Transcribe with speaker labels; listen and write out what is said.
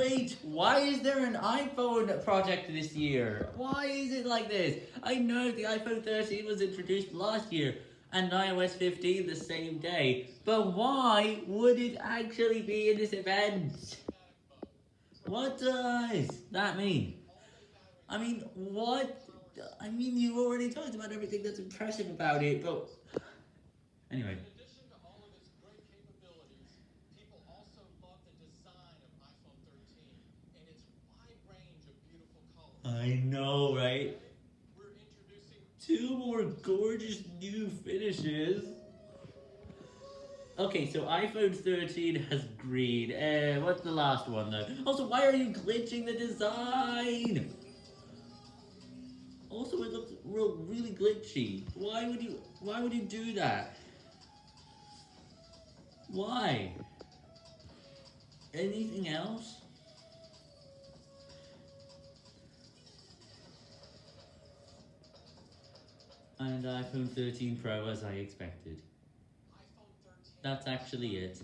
Speaker 1: Wait, why is there an iPhone project this year? Why is it like this? I know the iPhone 13 was introduced last year, and iOS 15 the same day, but why would it actually be in this event? What does that mean? I mean, what? I mean, you already talked about everything that's impressive about it, but... Anyway. I know, right?
Speaker 2: We're introducing
Speaker 1: Two more gorgeous new finishes. Okay, so iPhone 13 has green. Uh, what's the last one though? Also, why are you glitching the design? Also, it looks real, really glitchy. Why would you? Why would you do that? Why? Anything else? And iPhone 13 Pro as I expected. That's actually it.